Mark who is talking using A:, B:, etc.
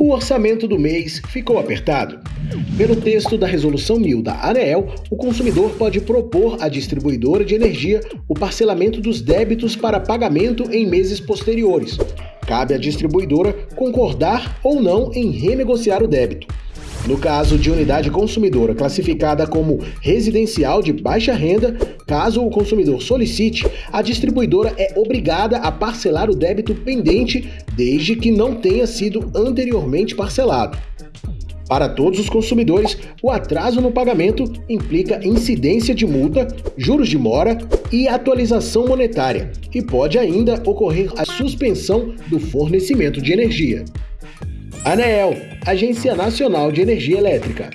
A: O orçamento do mês ficou apertado. Pelo texto da Resolução 1000 da ANEEL, o consumidor pode propor à distribuidora de energia o parcelamento dos débitos para pagamento em meses posteriores. Cabe à distribuidora concordar ou não em renegociar o débito. No caso de unidade consumidora classificada como residencial de baixa renda, caso o consumidor solicite, a distribuidora é obrigada a parcelar o débito pendente desde que não tenha sido anteriormente parcelado. Para todos os consumidores, o atraso no pagamento implica incidência de multa, juros de mora e atualização monetária, e pode ainda ocorrer a suspensão do fornecimento de energia. ANEEL, Agência Nacional de Energia Elétrica.